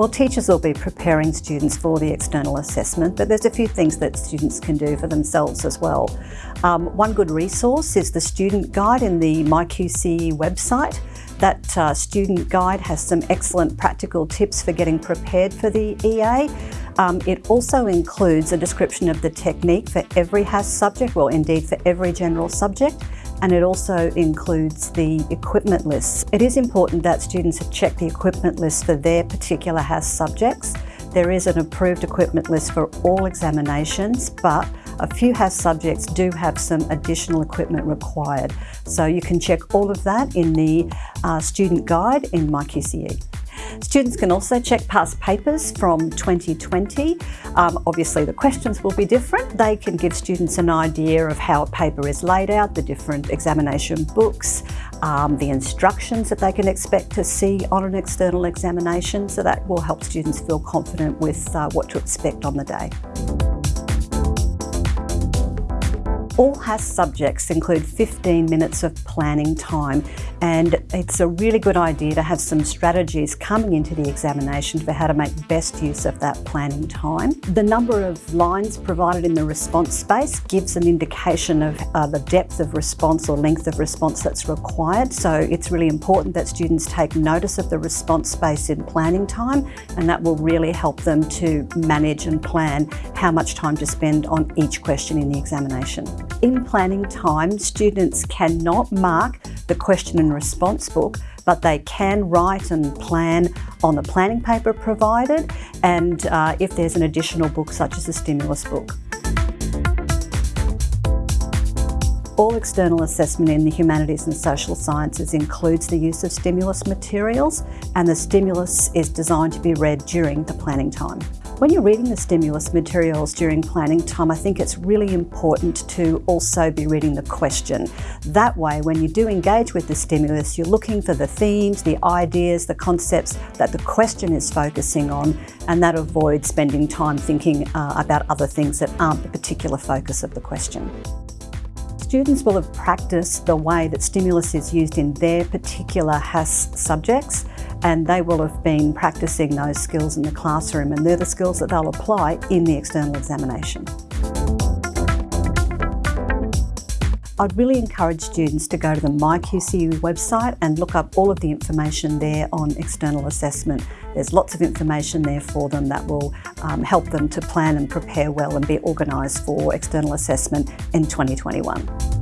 Well, teachers will be preparing students for the external assessment, but there's a few things that students can do for themselves as well. Um, one good resource is the student guide in the MyQCE website. That uh, student guide has some excellent practical tips for getting prepared for the EA. Um, it also includes a description of the technique for every HASS subject, well indeed for every general subject, and it also includes the equipment lists. It is important that students check the equipment list for their particular HASS subjects. There is an approved equipment list for all examinations, but a few HASS subjects do have some additional equipment required. So you can check all of that in the uh, student guide in MyQCE. Students can also check past papers from 2020. Um, obviously the questions will be different. They can give students an idea of how a paper is laid out, the different examination books, um, the instructions that they can expect to see on an external examination. So that will help students feel confident with uh, what to expect on the day. All HASS subjects include 15 minutes of planning time and it's a really good idea to have some strategies coming into the examination for how to make best use of that planning time. The number of lines provided in the response space gives an indication of uh, the depth of response or length of response that's required so it's really important that students take notice of the response space in planning time and that will really help them to manage and plan how much time to spend on each question in the examination. In planning time, students cannot mark the question and response book, but they can write and plan on the planning paper provided and uh, if there's an additional book such as a stimulus book. All external assessment in the humanities and social sciences includes the use of stimulus materials and the stimulus is designed to be read during the planning time. When you're reading the stimulus materials during planning time, I think it's really important to also be reading the question. That way, when you do engage with the stimulus, you're looking for the themes, the ideas, the concepts that the question is focusing on, and that avoids spending time thinking uh, about other things that aren't the particular focus of the question students will have practiced the way that stimulus is used in their particular HASS subjects and they will have been practicing those skills in the classroom and they're the skills that they'll apply in the external examination. I'd really encourage students to go to the MyQCE website and look up all of the information there on external assessment. There's lots of information there for them that will um, help them to plan and prepare well and be organised for external assessment in 2021.